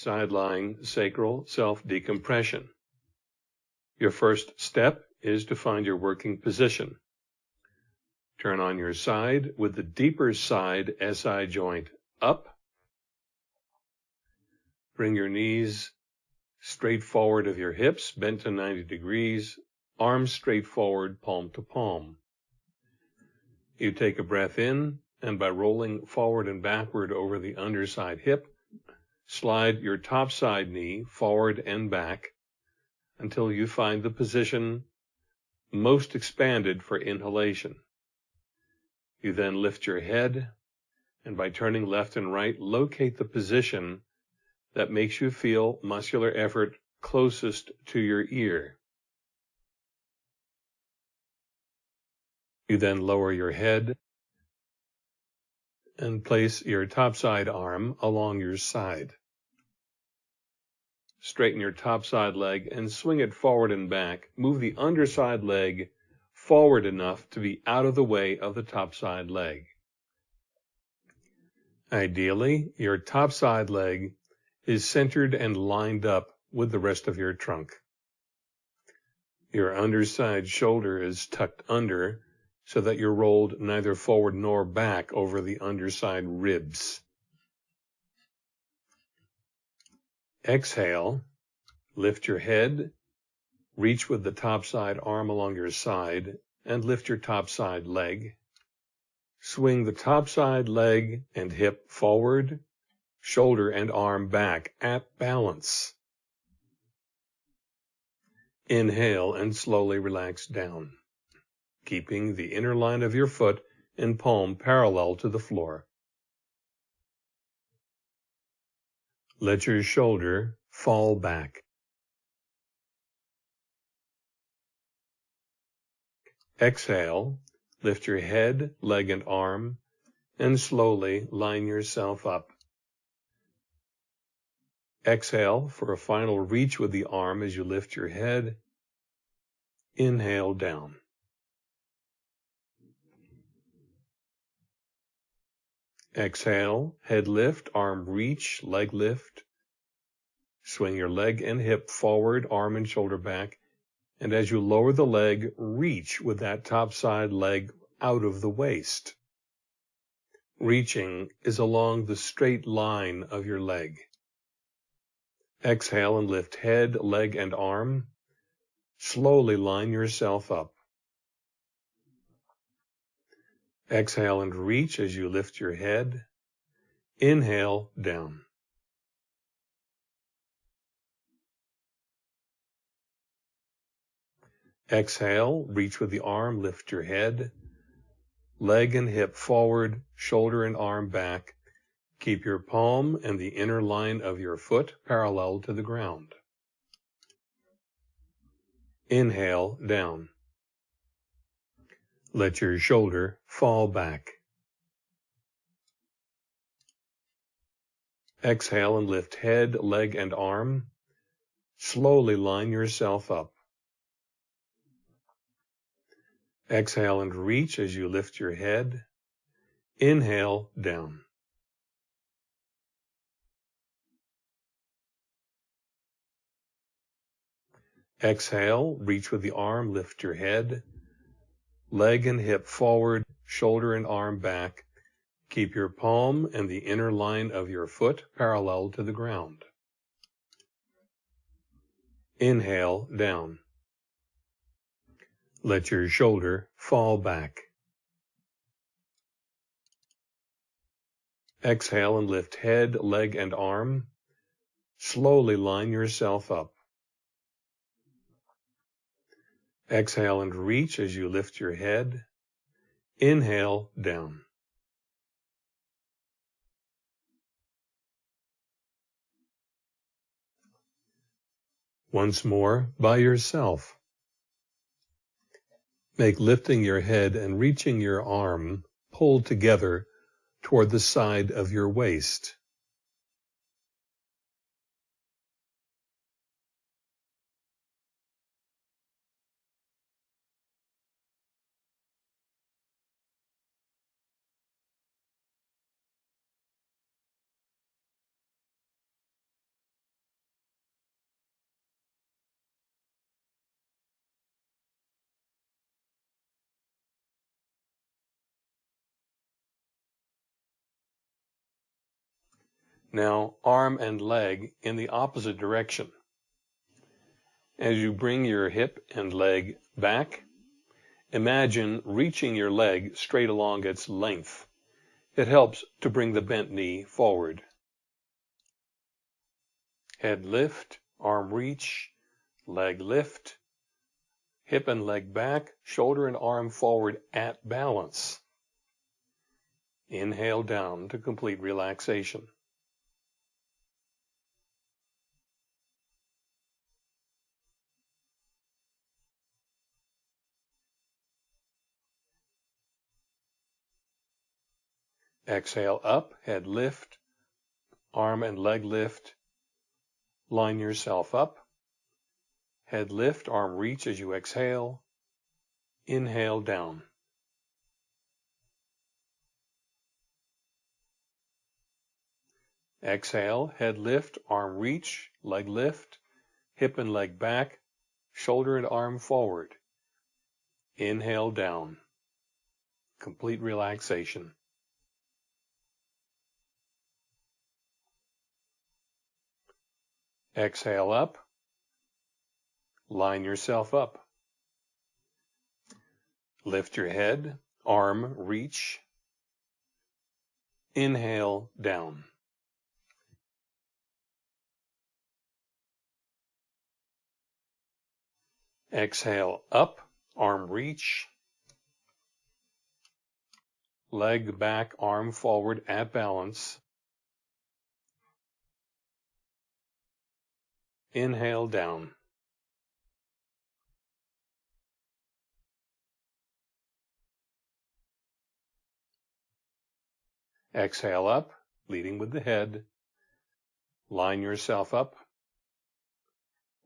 side lying sacral self decompression. Your first step is to find your working position. Turn on your side with the deeper side SI joint up. Bring your knees straight forward of your hips, bent to 90 degrees, arms straight forward, palm to palm. You take a breath in, and by rolling forward and backward over the underside hip, slide your top side knee forward and back until you find the position most expanded for inhalation. You then lift your head, and by turning left and right, locate the position that makes you feel muscular effort closest to your ear. You then lower your head and place your topside arm along your side. Straighten your topside leg and swing it forward and back. Move the underside leg forward enough to be out of the way of the topside leg. Ideally, your topside leg is centered and lined up with the rest of your trunk. Your underside shoulder is tucked under so that you're rolled neither forward nor back over the underside ribs. Exhale, lift your head, reach with the top side arm along your side, and lift your top side leg. Swing the top side leg and hip forward, shoulder and arm back at balance. Inhale and slowly relax down keeping the inner line of your foot and palm parallel to the floor. Let your shoulder fall back. Exhale, lift your head, leg, and arm, and slowly line yourself up. Exhale for a final reach with the arm as you lift your head. Inhale down. Exhale, head lift, arm reach, leg lift. Swing your leg and hip forward, arm and shoulder back. And as you lower the leg, reach with that top side leg out of the waist. Reaching is along the straight line of your leg. Exhale and lift head, leg, and arm. Slowly line yourself up. Exhale and reach as you lift your head. Inhale down. Exhale, reach with the arm, lift your head. Leg and hip forward, shoulder and arm back. Keep your palm and the inner line of your foot parallel to the ground. Inhale down. Let your shoulder fall back. Exhale and lift head, leg, and arm. Slowly line yourself up. Exhale and reach as you lift your head. Inhale down. Exhale, reach with the arm, lift your head leg and hip forward, shoulder and arm back. Keep your palm and the inner line of your foot parallel to the ground. Inhale down. Let your shoulder fall back. Exhale and lift head, leg, and arm. Slowly line yourself up. Exhale and reach as you lift your head. Inhale down. Once more by yourself. Make lifting your head and reaching your arm pull together toward the side of your waist. Now arm and leg in the opposite direction. As you bring your hip and leg back, imagine reaching your leg straight along its length. It helps to bring the bent knee forward. Head lift, arm reach, leg lift, hip and leg back, shoulder and arm forward at balance. Inhale down to complete relaxation. Exhale up, head lift, arm and leg lift. Line yourself up. Head lift, arm reach as you exhale. Inhale down. Exhale, head lift, arm reach, leg lift, hip and leg back, shoulder and arm forward. Inhale down. Complete relaxation. Exhale up. Line yourself up. Lift your head, arm reach. Inhale down. Exhale up, arm reach. Leg back, arm forward at balance. Inhale down. Exhale up, leading with the head. Line yourself up.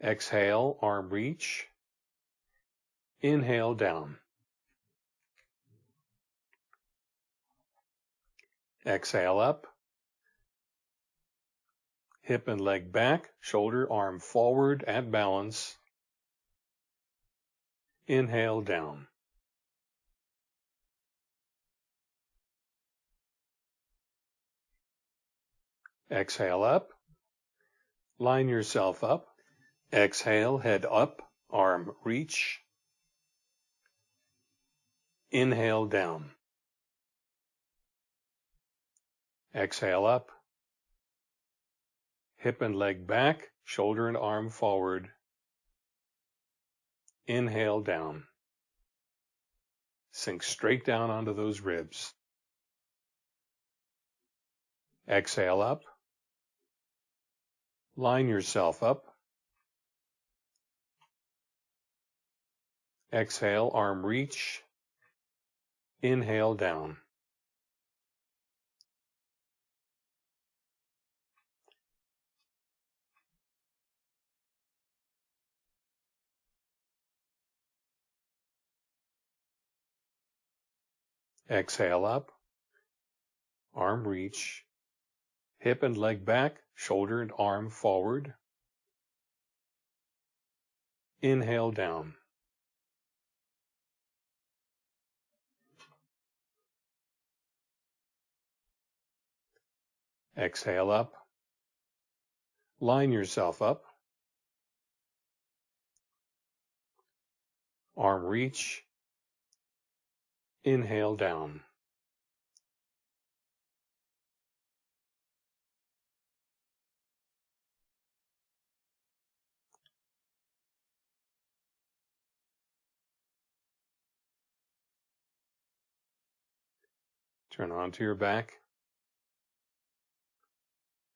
Exhale, arm reach. Inhale down. Exhale up hip and leg back, shoulder, arm forward at balance. Inhale down. Exhale up. Line yourself up. Exhale, head up, arm reach. Inhale down. Exhale up hip and leg back, shoulder and arm forward. Inhale down. Sink straight down onto those ribs. Exhale up. Line yourself up. Exhale, arm reach. Inhale down. Exhale up, arm reach, hip and leg back, shoulder and arm forward. Inhale down. Exhale up. Line yourself up. Arm reach, Inhale down. Turn onto your back.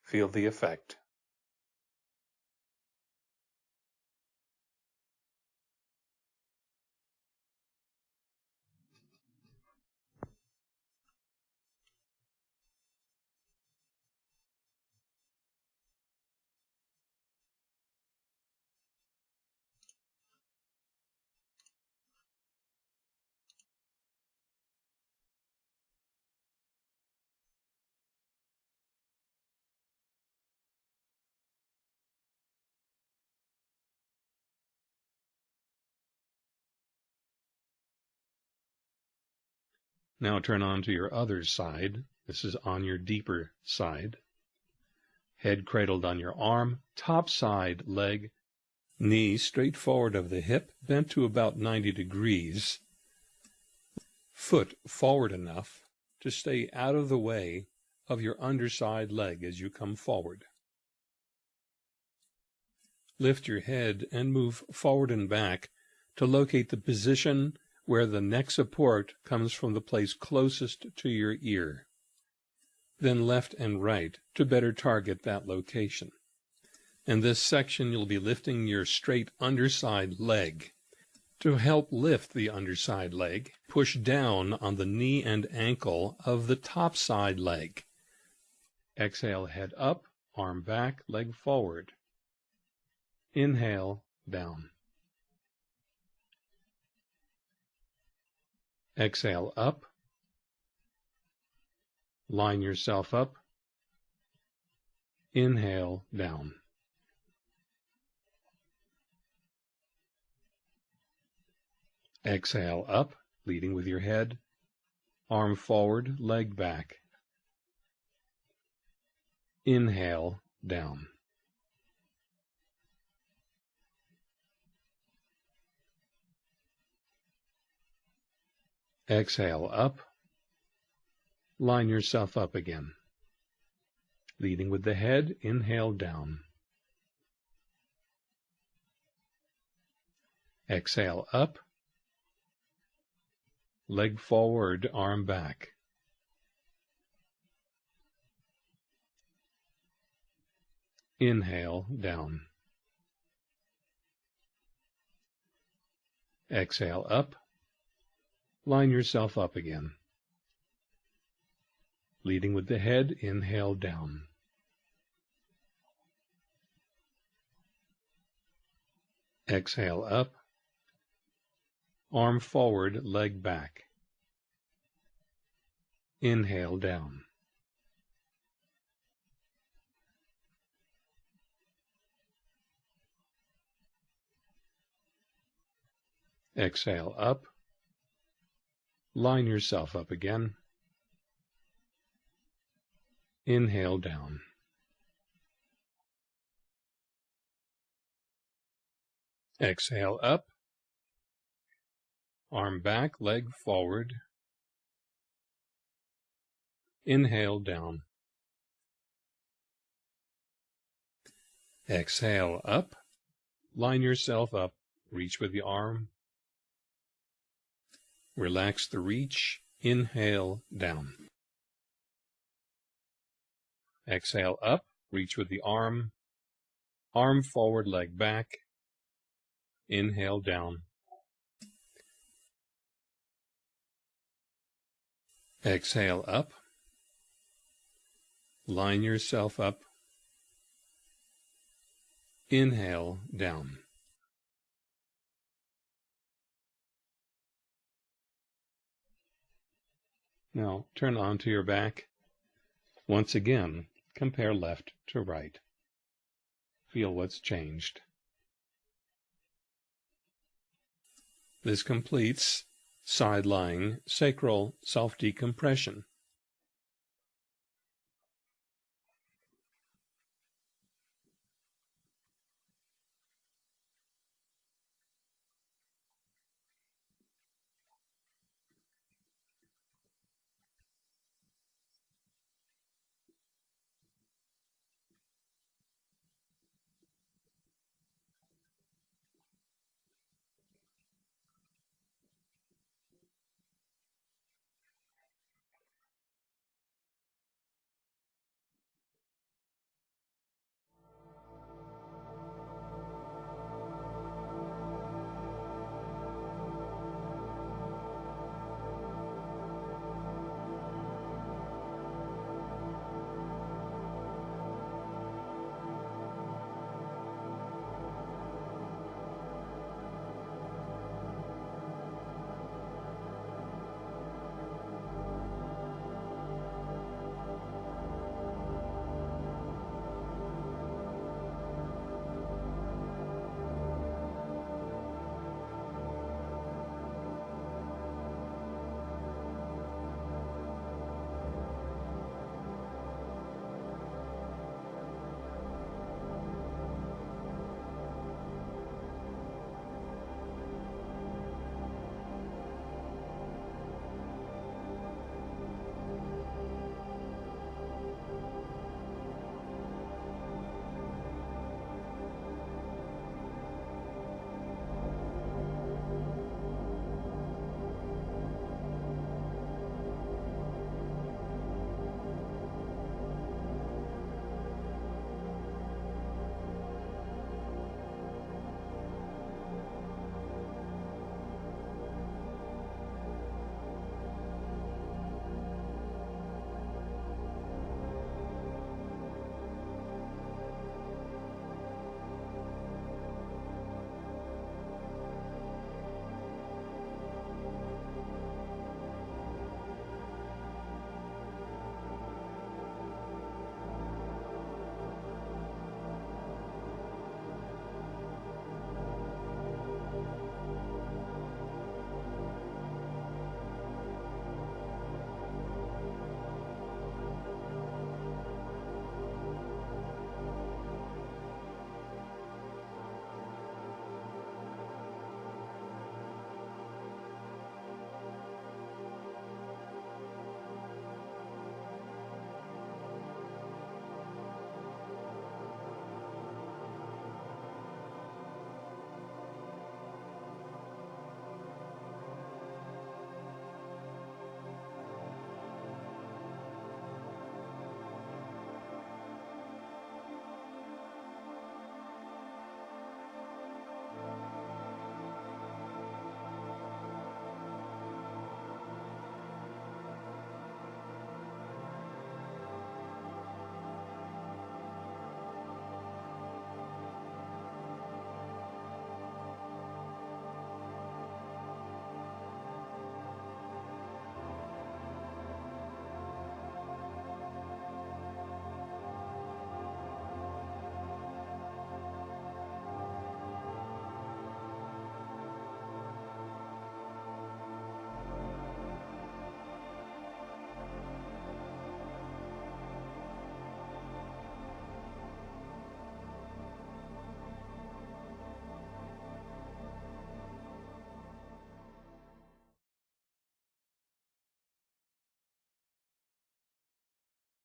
Feel the effect. Now turn on to your other side. This is on your deeper side. Head cradled on your arm, top side leg, knee straight forward of the hip, bent to about 90 degrees, foot forward enough to stay out of the way of your underside leg as you come forward. Lift your head and move forward and back to locate the position where the neck support comes from the place closest to your ear. Then left and right to better target that location. In this section, you'll be lifting your straight underside leg. To help lift the underside leg, push down on the knee and ankle of the top side leg. Exhale, head up, arm back, leg forward. Inhale, down. Exhale, up. Line yourself up. Inhale, down. Exhale up, leading with your head. Arm forward, leg back. Inhale, down. Exhale up. Line yourself up again. Leading with the head, inhale down. Exhale up. Leg forward, arm back. Inhale, down. Exhale up. Line yourself up again. Leading with the head, inhale down. Exhale up. Arm forward, leg back. Inhale down. Exhale up. Line yourself up again. Inhale down. Exhale up. Arm back, leg forward. Inhale down. Exhale up. Line yourself up. Reach with the arm. Relax the reach. Inhale down. Exhale up. Reach with the arm. Arm forward, leg back. Inhale down. Exhale up. Line yourself up. Inhale down. Now turn onto your back. Once again, compare left to right. Feel what's changed. This completes side lying sacral self decompression.